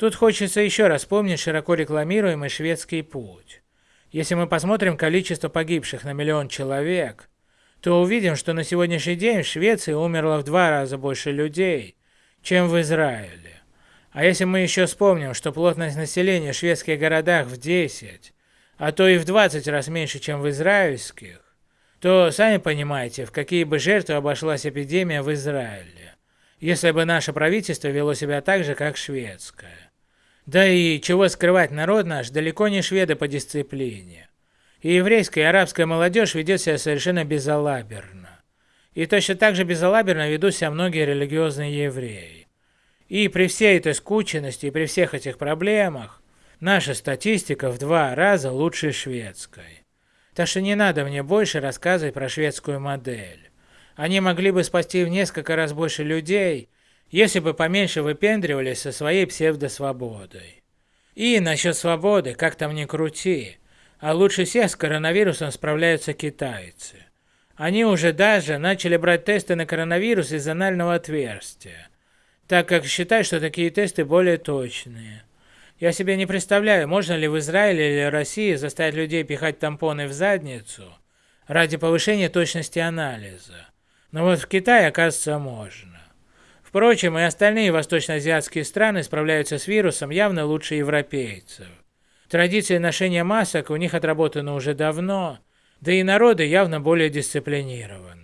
Тут хочется еще раз вспомнить широко рекламируемый шведский путь. Если мы посмотрим количество погибших на миллион человек, то увидим, что на сегодняшний день в Швеции умерло в два раза больше людей, чем в Израиле. А если мы еще вспомним, что плотность населения в шведских городах в 10, а то и в 20 раз меньше, чем в израильских, то сами понимаете, в какие бы жертвы обошлась эпидемия в Израиле, если бы наше правительство вело себя так же, как шведское. Да и чего скрывать, народ наш далеко не шведы по дисциплине. И еврейская и арабская молодежь ведет себя совершенно безалаберно. И точно так же безалаберно ведут себя многие религиозные евреи. И при всей этой скученности и при всех этих проблемах, наша статистика в два раза лучше шведской. Так что не надо мне больше рассказывать про шведскую модель. Они могли бы спасти в несколько раз больше людей, если бы поменьше выпендривались со своей псевдосвободой. И насчет свободы, как там ни крути, а лучше всех с коронавирусом справляются китайцы. Они уже даже начали брать тесты на коронавирус из анального отверстия, так как считают, что такие тесты более точные. Я себе не представляю, можно ли в Израиле или России заставить людей пихать тампоны в задницу ради повышения точности анализа. Но вот в Китае, оказывается, можно. Впрочем, и остальные восточноазиатские страны справляются с вирусом явно лучше европейцев. Традиции ношения масок у них отработаны уже давно, да и народы явно более дисциплинированы.